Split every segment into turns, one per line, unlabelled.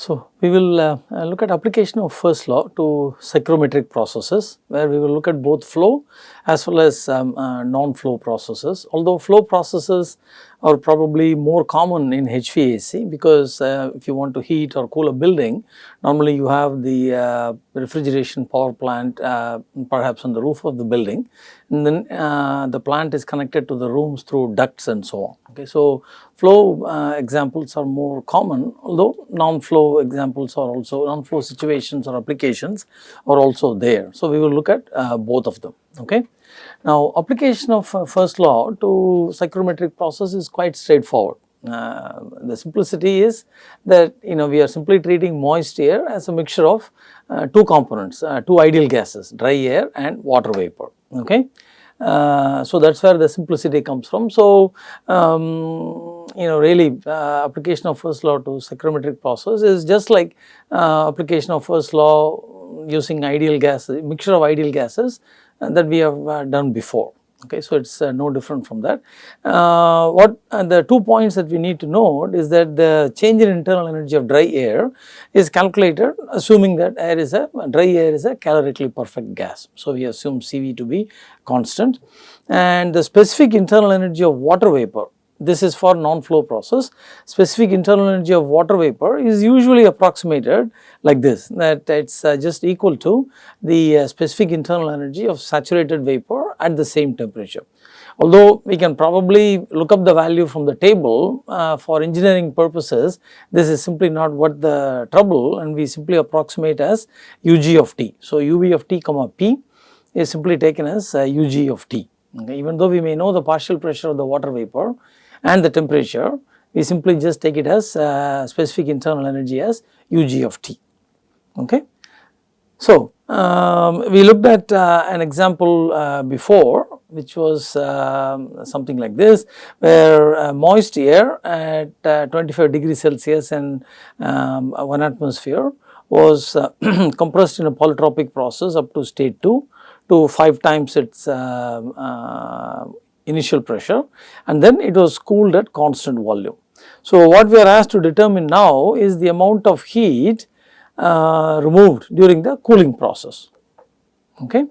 So, we will uh, uh, look at application of first law to psychrometric processes where we will look at both flow as well as um, uh, non-flow processes. Although flow processes are probably more common in HVAC because uh, if you want to heat or cool a building, normally you have the uh, refrigeration power plant uh, perhaps on the roof of the building and then uh, the plant is connected to the rooms through ducts and so on. Okay. So, flow uh, examples are more common although non-flow examples are also non-flow situations or applications are also there. So, we will look at uh, both of them. Okay. Now, application of uh, first law to psychrometric process is quite straightforward. Uh, the simplicity is that you know we are simply treating moist air as a mixture of uh, two components, uh, two ideal gases dry air and water vapor. Okay. Uh, so, that is where the simplicity comes from. So, um, you know really uh, application of first law to psychrometric process is just like application of first law using ideal gases, mixture of ideal gases that we have uh, done before. Okay, so, it is uh, no different from that. Uh, what the two points that we need to note is that the change in internal energy of dry air is calculated assuming that air is a dry air is a calorically perfect gas. So, we assume CV to be constant and the specific internal energy of water vapor this is for non-flow process. Specific internal energy of water vapor is usually approximated like this that it is uh, just equal to the uh, specific internal energy of saturated vapor at the same temperature. Although we can probably look up the value from the table uh, for engineering purposes, this is simply not what the trouble and we simply approximate as UG of T. So, UV of T comma P is simply taken as UG uh, of T. Okay. Even though we may know the partial pressure of the water vapor, and the temperature we simply just take it as uh, specific internal energy as UG of T. Okay. So, um, we looked at uh, an example uh, before which was um, something like this where uh, moist air at uh, 25 degrees Celsius and um, 1 atmosphere was uh, compressed in a polytropic process up to state 2 to 5 times its uh, initial pressure and then it was cooled at constant volume. So, what we are asked to determine now is the amount of heat uh, removed during the cooling process. Okay.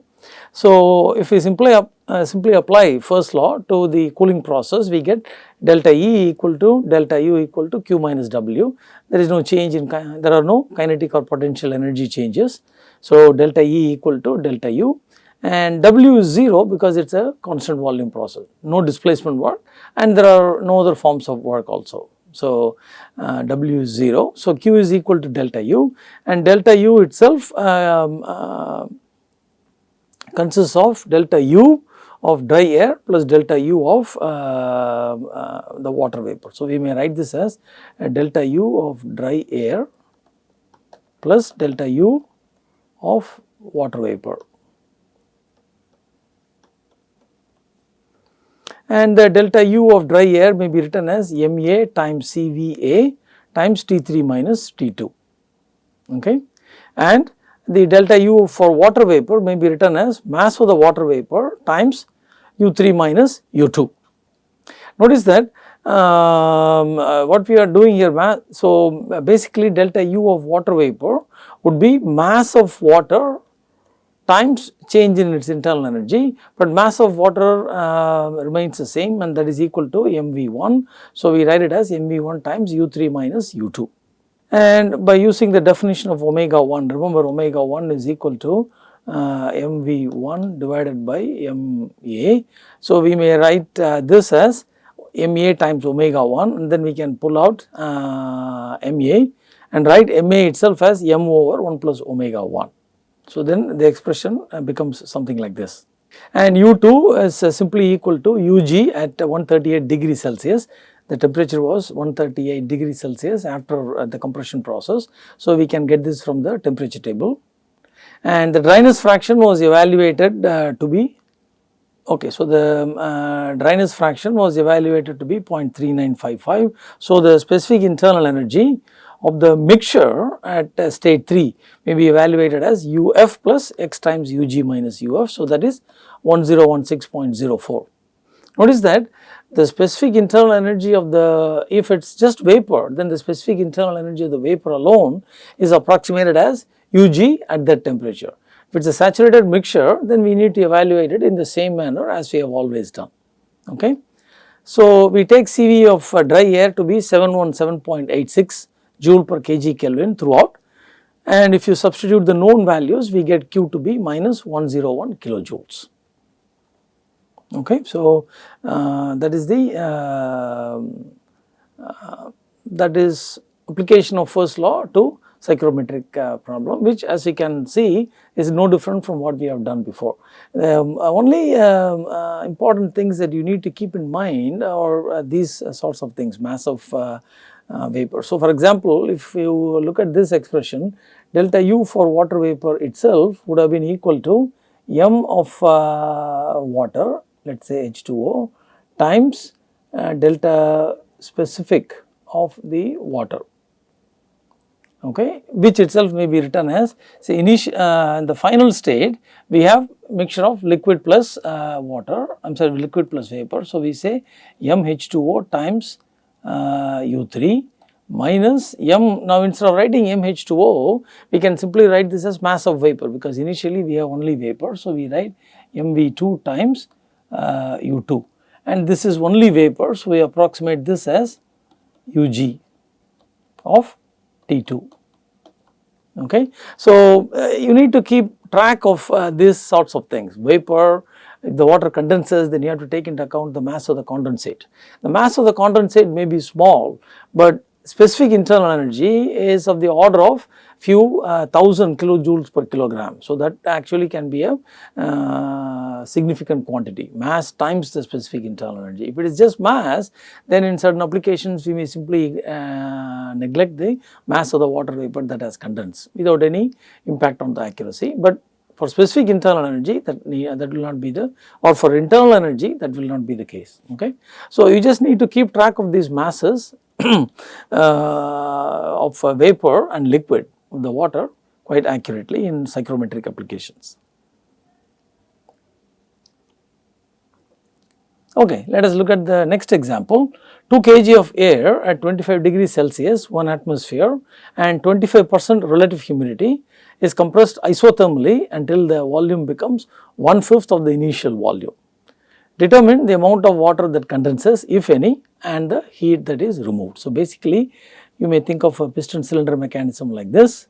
So, if we simply uh, simply apply first law to the cooling process, we get delta E equal to delta U equal to Q minus W. There is no change in, there are no kinetic or potential energy changes. So, delta E equal to delta U and W is 0 because it is a constant volume process, no displacement work and there are no other forms of work also. So, uh, W is 0. So, Q is equal to delta U and delta U itself um, uh, consists of delta U of dry air plus delta U of uh, uh the water vapor. So, we may write this as delta U of dry air plus delta U of water vapor. And the delta u of dry air may be written as MA times CVA times T3 minus T2 okay and the delta u for water vapor may be written as mass of the water vapor times U3 minus U2. Notice that um, uh, what we are doing here, so basically delta u of water vapor would be mass of water times change in its internal energy, but mass of water uh, remains the same and that is equal to mV1. So, we write it as mV1 times U3 minus U2 and by using the definition of omega 1, remember omega 1 is equal to uh, mV1 divided by MA. So, we may write uh, this as MA times omega 1 and then we can pull out uh, MA and write MA itself as M over 1 plus omega 1. So, then the expression uh, becomes something like this and U2 is uh, simply equal to Ug at 138 degree Celsius. The temperature was 138 degree Celsius after uh, the compression process. So, we can get this from the temperature table and the dryness fraction was evaluated uh, to be okay. So, the uh, dryness fraction was evaluated to be 0.3955. So, the specific internal energy of the mixture at uh, state 3 may be evaluated as UF plus x times UG minus UF. So, that is 1016.04. Notice that the specific internal energy of the, if it is just vapor, then the specific internal energy of the vapor alone is approximated as Ug at that temperature. If it is a saturated mixture, then we need to evaluate it in the same manner as we have always done. Okay. So, we take CV of uh, dry air to be 717.86 joule per kg Kelvin throughout and if you substitute the known values we get Q to be minus 101 kilojoules. Okay. So, uh, that is the uh, uh, that is application of first law to psychrometric uh, problem which as you can see is no different from what we have done before. Um, uh, only um, uh, important things that you need to keep in mind are these sorts of things mass of vapor. So, for example, if you look at this expression delta U for water vapor itself would have been equal to m of water let us say H2O times uh, delta specific of the water okay which itself may be written as say initial uh, in the final state we have mixture of liquid plus uh, water I am sorry liquid plus vapor. So, we say MH2O times uh, U3 minus M now instead of writing MH2O we can simply write this as mass of vapor because initially we have only vapor. So, we write MV2 times uh, U2 and this is only vapor. So, we approximate this as Ug of T2. Okay. So, uh, you need to keep track of uh, these sorts of things vapor if the water condenses then you have to take into account the mass of the condensate. The mass of the condensate may be small, but specific internal energy is of the order of few uh, thousand kilojoules per kilogram. So, that actually can be a uh, significant quantity mass times the specific internal energy. If it is just mass then in certain applications we may simply uh, neglect the mass of the water vapor that has condensed without any impact on the accuracy. But for specific internal energy that that will not be the or for internal energy that will not be the case okay. So, you just need to keep track of these masses uh, of vapor and liquid of the water quite accurately in psychrometric applications. Okay, let us look at the next example. 2 kg of air at 25 degrees Celsius, 1 atmosphere and 25 percent relative humidity is compressed isothermally until the volume becomes one fifth of the initial volume. Determine the amount of water that condenses if any and the heat that is removed. So, basically you may think of a piston cylinder mechanism like this.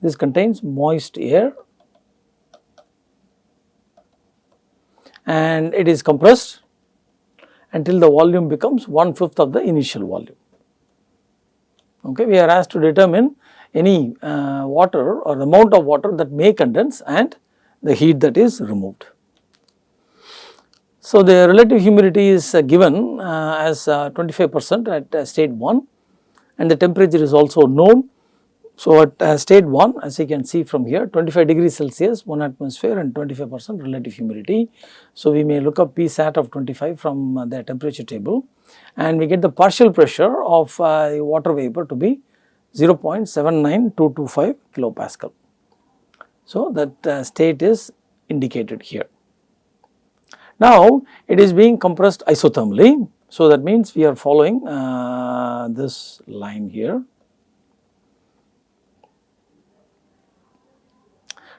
This contains moist air and it is compressed until the volume becomes one fifth of the initial volume. Okay, we are asked to determine any uh, water or amount of water that may condense and the heat that is removed. So, the relative humidity is uh, given uh, as uh, 25 percent at uh, state 1 and the temperature is also known. So, at uh, state 1 as you can see from here 25 degrees Celsius 1 atmosphere and 25 percent relative humidity. So, we may look up P sat of 25 from uh, the temperature table and we get the partial pressure of water vapor to be 0.79225 kilopascal. So, that state is indicated here. Now, it is being compressed isothermally. So, that means we are following uh, this line here.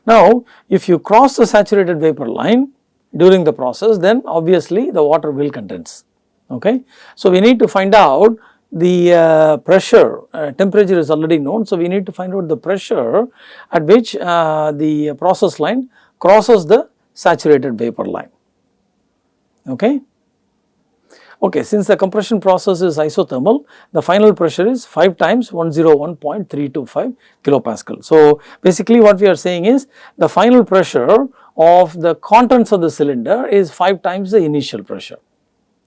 Now, if you cross the saturated vapor line during the process then obviously the water will condense. Okay. So, we need to find out the uh, pressure uh, temperature is already known. So, we need to find out the pressure at which uh, the process line crosses the saturated vapor line okay. Okay, since the compression process is isothermal, the final pressure is 5 times 101.325 kilopascal. So, basically what we are saying is the final pressure of the contents of the cylinder is 5 times the initial pressure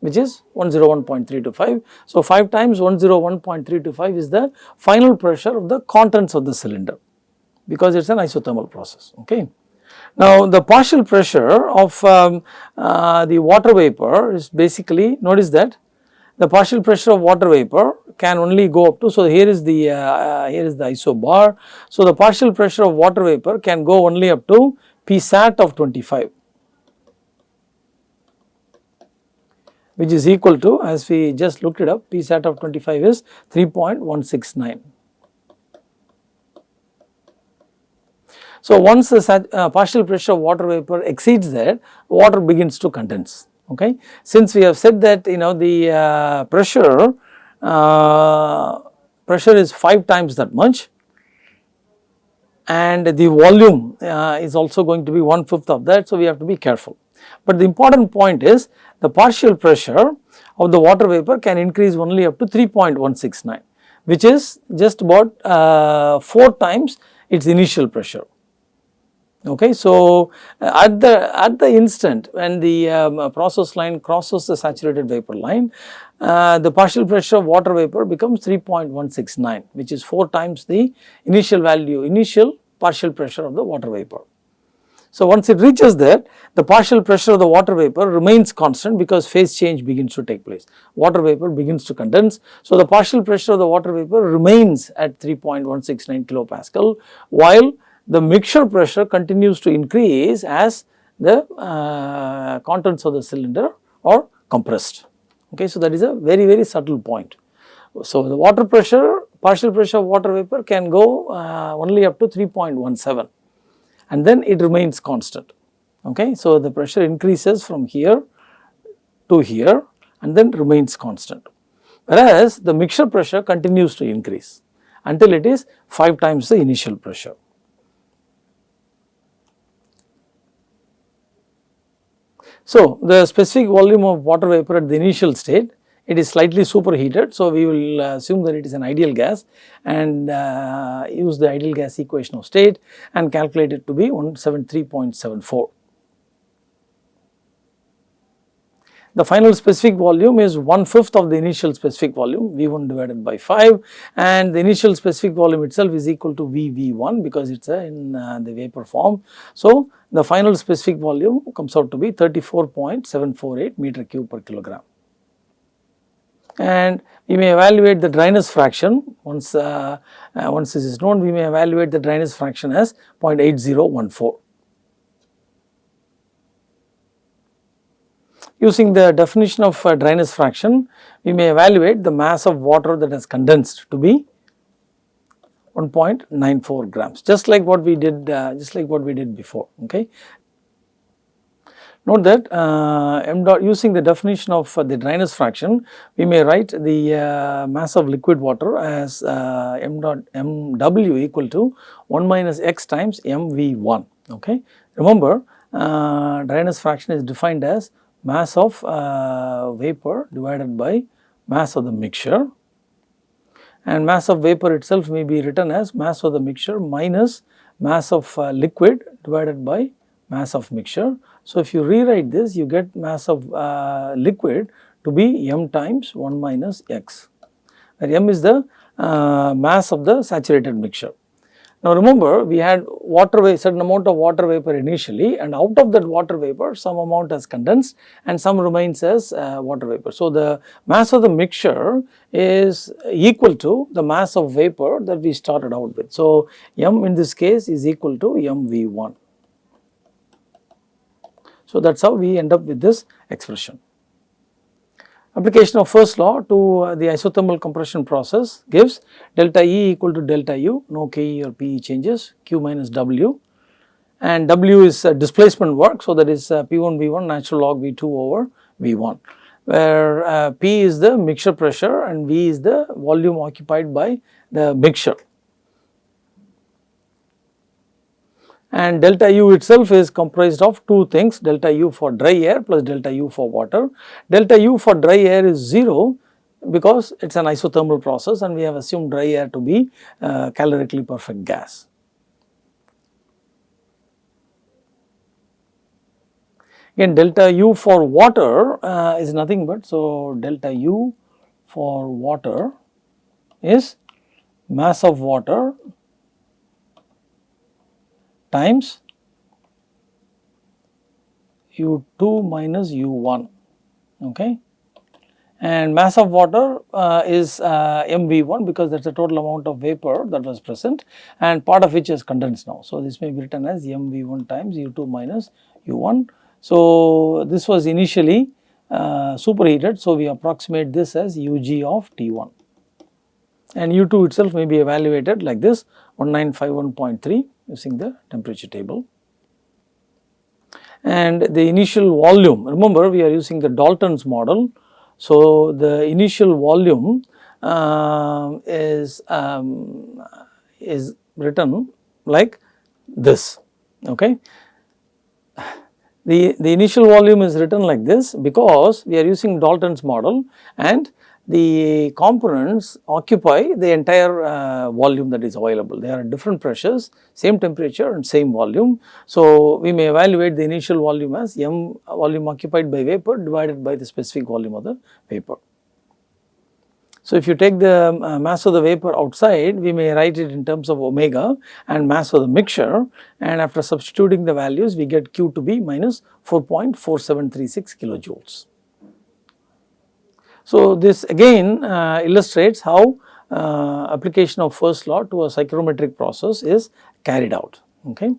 which is 101.325. So, 5 times 101.325 is the final pressure of the contents of the cylinder because it is an isothermal process. Okay. Now, the partial pressure of um, uh, the water vapor is basically notice that the partial pressure of water vapor can only go up to. So, here is the uh, uh, here is the isobar. So, the partial pressure of water vapor can go only up to P sat of 25. which is equal to as we just looked it up P sat of 25 is 3.169. So, once the uh, partial pressure of water vapor exceeds that water begins to condense okay. Since we have said that you know the uh, pressure uh, pressure is 5 times that much and the volume uh, is also going to be one fifth of that. So, we have to be careful. But the important point is the partial pressure of the water vapor can increase only up to 3.169 which is just about uh, 4 times its initial pressure. Okay, so uh, at the at the instant when the um, process line crosses the saturated vapor line, uh, the partial pressure of water vapor becomes 3.169 which is 4 times the initial value initial partial pressure of the water vapor. So, once it reaches there the partial pressure of the water vapor remains constant because phase change begins to take place. Water vapor begins to condense. So, the partial pressure of the water vapor remains at 3.169 kilopascal while the mixture pressure continues to increase as the uh, contents of the cylinder are compressed. Okay, so that is a very very subtle point. So the water pressure, partial pressure of water vapor can go uh, only up to 3.17 and then it remains constant. Okay, so the pressure increases from here to here and then remains constant. Whereas the mixture pressure continues to increase until it is 5 times the initial pressure. So, the specific volume of water vapor at the initial state it is slightly superheated. So, we will assume that it is an ideal gas and uh, use the ideal gas equation of state and calculate it to be 173.74. The final specific volume is one fifth of the initial specific volume V1 divided by 5 and the initial specific volume itself is equal to VV1 because it is in uh, the vapor form. So, the final specific volume comes out to be 34.748 meter cube per kilogram. And we may evaluate the dryness fraction once, uh, uh, once this is known we may evaluate the dryness fraction as 0.8014. Using the definition of uh, dryness fraction, we may evaluate the mass of water that has condensed to be 1.94 grams, just like what we did, uh, just like what we did before. Okay. Note that uh, m dot using the definition of uh, the dryness fraction, we may write the uh, mass of liquid water as uh, m dot m w equal to 1 minus x times m v 1. Okay. Remember, dryness fraction is defined as mass of uh, vapor divided by mass of the mixture and mass of vapor itself may be written as mass of the mixture minus mass of uh, liquid divided by mass of mixture. So, if you rewrite this you get mass of uh, liquid to be m times 1 minus x where m is the uh, mass of the saturated mixture. Now remember we had water vapor, certain amount of water vapor initially and out of that water vapor some amount has condensed and some remains as uh, water vapor. So the mass of the mixture is equal to the mass of vapor that we started out with. So m in this case is equal to mv1. So that is how we end up with this expression. Application of first law to uh, the isothermal compression process gives delta E equal to delta U, no Ke or Pe changes, Q minus W and W is uh, displacement work. So, that is uh, P1 V1 natural log V2 over V1 where uh, P is the mixture pressure and V is the volume occupied by the mixture. And delta U itself is comprised of two things delta U for dry air plus delta U for water. Delta U for dry air is 0 because it is an isothermal process and we have assumed dry air to be uh, calorically perfect gas. Again delta U for water uh, is nothing but so delta U for water is mass of water times u2 minus u1 okay and mass of water uh, is uh, mv1 because that is the total amount of vapor that was present and part of which is condensed now. So, this may be written as mv1 times u2 minus u1. So, this was initially uh, superheated. So, we approximate this as Ug of T1 and U2 itself may be evaluated like this 1951.3 using the temperature table. And the initial volume, remember we are using the Dalton's model. So, the initial volume uh, is, um, is written like this, okay. The, the initial volume is written like this because we are using Dalton's model and the components occupy the entire uh, volume that is available. They are at different pressures, same temperature and same volume. So, we may evaluate the initial volume as m volume occupied by vapor divided by the specific volume of the vapor. So, if you take the uh, mass of the vapor outside, we may write it in terms of omega and mass of the mixture and after substituting the values, we get Q to be minus 4.4736 kilojoules. So, this again uh, illustrates how uh, application of first law to a psychrometric process is carried out. Okay.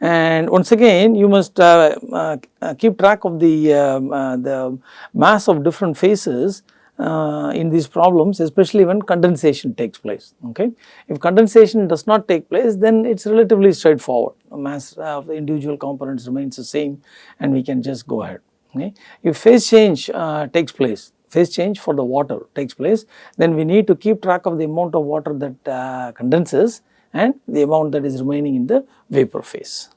And once again you must uh, uh keep track of the, um, uh, the mass of different phases uh, in these problems especially when condensation takes place okay. If condensation does not take place then it is relatively straightforward mass of the individual components remains the same and we can just go ahead okay. If phase change takes place phase change for the water takes place then we need to keep track of the amount of water that uh, condenses and the amount that is remaining in the vapor phase.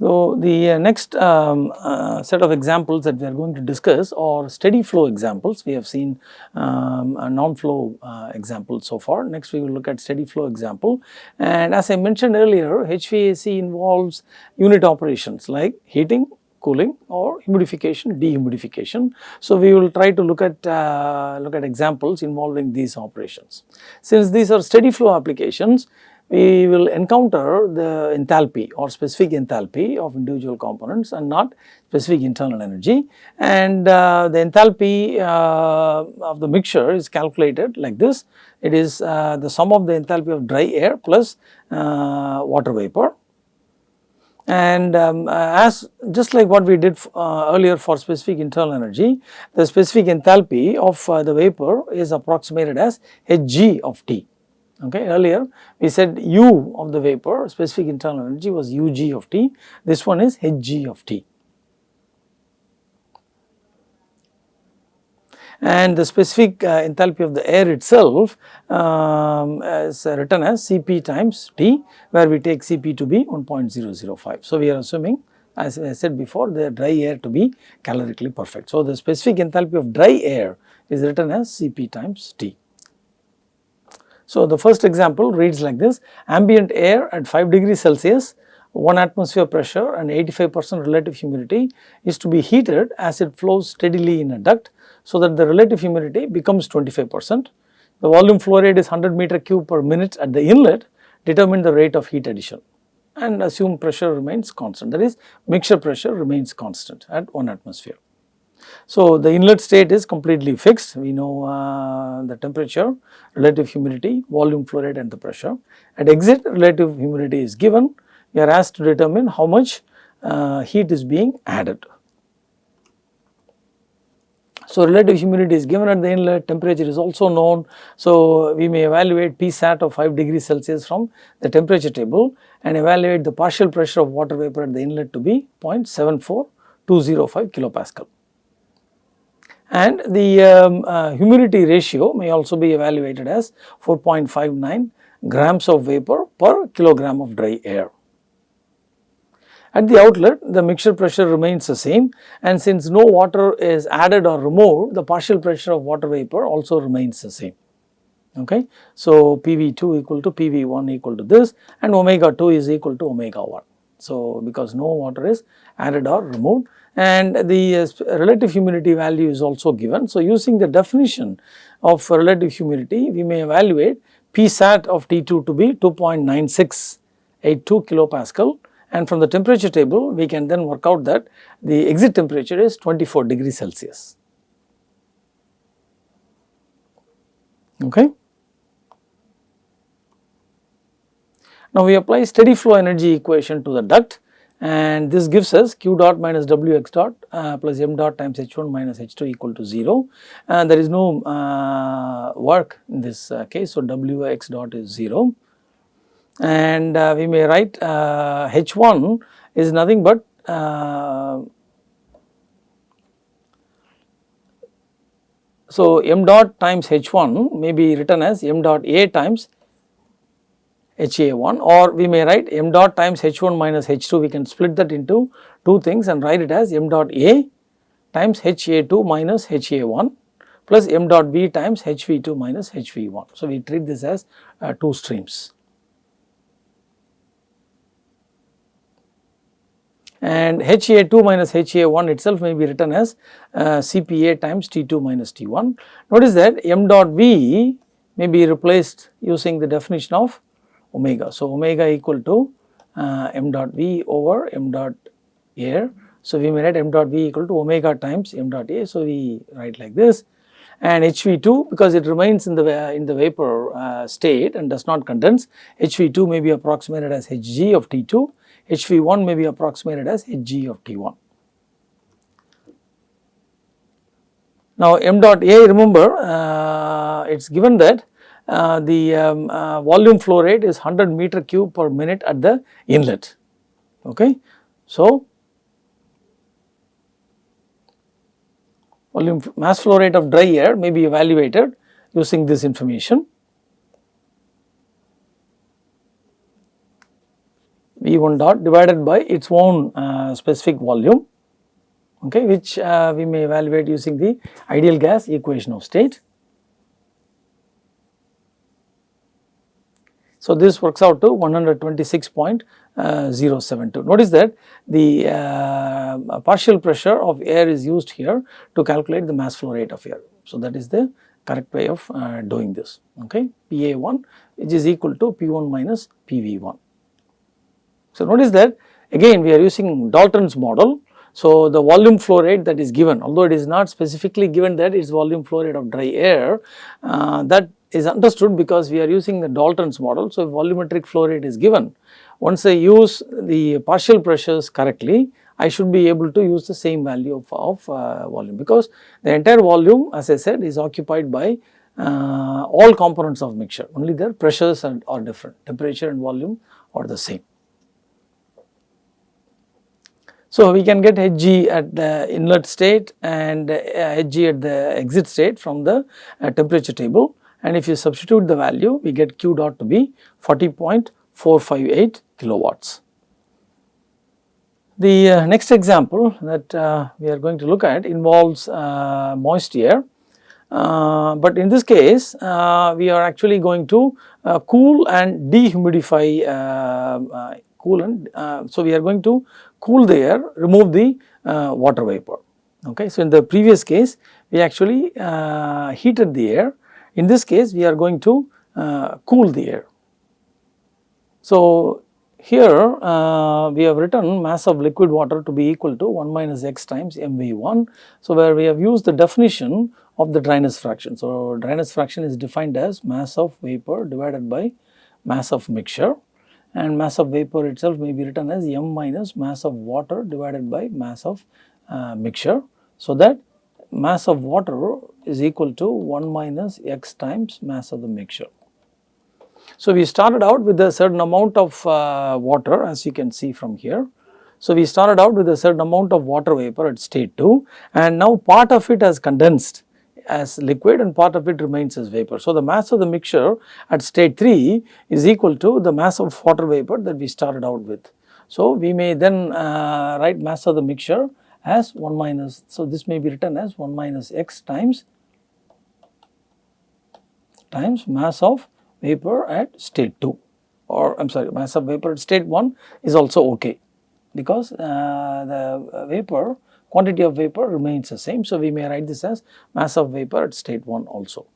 So, the uh, next um, uh, set of examples that we are going to discuss are steady flow examples. We have seen um, non-flow uh, example so far. Next we will look at steady flow example and as I mentioned earlier HVAC involves unit operations like heating, cooling or humidification, dehumidification. So, we will try to look at uh, look at examples involving these operations. Since these are steady flow applications, we will encounter the enthalpy or specific enthalpy of individual components and not specific internal energy and uh, the enthalpy uh, of the mixture is calculated like this. It is uh, the sum of the enthalpy of dry air plus uh, water vapor and um, as just like what we did uh, earlier for specific internal energy, the specific enthalpy of uh, the vapor is approximated as Hg of T. Okay. Earlier we said U of the vapor specific internal energy was Ug of T, this one is Hg of T. And the specific uh, enthalpy of the air itself um, is written as Cp times T where we take Cp to be 1.005. So, we are assuming as I said before the dry air to be calorically perfect. So, the specific enthalpy of dry air is written as Cp times T. So, the first example reads like this ambient air at 5 degrees Celsius 1 atmosphere pressure and 85 percent relative humidity is to be heated as it flows steadily in a duct. So, that the relative humidity becomes 25 percent. The volume flow rate is 100 meter cube per minute at the inlet determine the rate of heat addition and assume pressure remains constant that is mixture pressure remains constant at 1 atmosphere. So, the inlet state is completely fixed. We know uh, the temperature, relative humidity, volume flow rate and the pressure. At exit relative humidity is given. We are asked to determine how much uh, heat is being added. So, relative humidity is given at the inlet, temperature is also known. So, we may evaluate Psat of 5 degrees Celsius from the temperature table and evaluate the partial pressure of water vapor at the inlet to be 0.74205 kilopascal and the um, uh, humidity ratio may also be evaluated as 4.59 grams of vapor per kilogram of dry air. At the outlet the mixture pressure remains the same and since no water is added or removed the partial pressure of water vapor also remains the same. Okay. So, PV2 equal to PV1 equal to this and omega 2 is equal to omega 1. So, because no water is added or removed and the uh, relative humidity value is also given. So, using the definition of relative humidity we may evaluate Psat of T2 to be 2.9682 kilopascal and from the temperature table we can then work out that the exit temperature is 24 degrees Celsius. Okay. Now, we apply steady flow energy equation to the duct and this gives us q dot minus w x dot uh, plus m dot times h 1 minus h 2 equal to 0 and there is no uh, work in this uh, case. So, w x dot is 0 and uh, we may write h 1 is nothing but so m dot times h 1 may be written as m dot a times HA1 or we may write m dot times H1 minus H2 we can split that into two things and write it as m dot A times HA2 minus HA1 plus m dot B times HV2 minus HV1. So, we treat this as uh, two streams. And HA2 minus HA1 itself may be written as uh, CPA times T2 minus T1. Notice that m dot V may be replaced using the definition of omega. So, omega equal to uh, m dot v over m dot air. So, we may write m dot v equal to omega times m dot a. So, we write like this and HV2 because it remains in the in the vapor uh, state and does not condense HV2 may be approximated as Hg of T2, HV1 may be approximated as Hg of T1. Now m dot A remember uh, it is given that uh, the um, uh, volume flow rate is 100 meter cube per minute at the inlet. Okay. So, volume mass flow rate of dry air may be evaluated using this information. V 1 dot divided by its own uh, specific volume okay, which uh, we may evaluate using the ideal gas equation of state. So, this works out to 126.072. Notice that the uh, partial pressure of air is used here to calculate the mass flow rate of air. So, that is the correct way of uh, doing this okay PA1 which is equal to P1 minus PV1. So, notice that again we are using Dalton's model. So, the volume flow rate that is given although it is not specifically given that it is volume flow rate of dry air uh, that is understood because we are using the Dalton's model. So, volumetric flow rate is given. Once I use the partial pressures correctly, I should be able to use the same value of, of uh, volume because the entire volume as I said is occupied by uh, all components of mixture only their pressures are, are different temperature and volume are the same. So, we can get Hg at the inlet state and uh, Hg at the exit state from the uh, temperature table and if you substitute the value we get q dot to be 40.458 kilowatts. The uh, next example that uh, we are going to look at involves uh, moist air, uh, but in this case uh, we are actually going to uh, cool and dehumidify cool and so we are going to cool the air remove the water vapor okay. So in the previous case we actually heated the air in this case we are going to uh, cool the air. So, here uh, we have written mass of liquid water to be equal to 1 minus x times mv1. So, where we have used the definition of the dryness fraction. So, dryness fraction is defined as mass of vapor divided by mass of mixture and mass of vapor itself may be written as m minus mass of water divided by mass of uh, mixture. So, that mass of water is equal to 1 minus x times mass of the mixture. So, we started out with a certain amount of uh, water as you can see from here. So, we started out with a certain amount of water vapor at state 2 and now part of it has condensed as liquid and part of it remains as vapor. So, the mass of the mixture at state 3 is equal to the mass of water vapor that we started out with. So, we may then uh, write mass of the mixture as 1 minus. So, this may be written as 1 minus x times times mass of vapor at state 2 or I am sorry mass of vapor at state 1 is also okay because uh, the vapor quantity of vapor remains the same. So, we may write this as mass of vapor at state 1 also.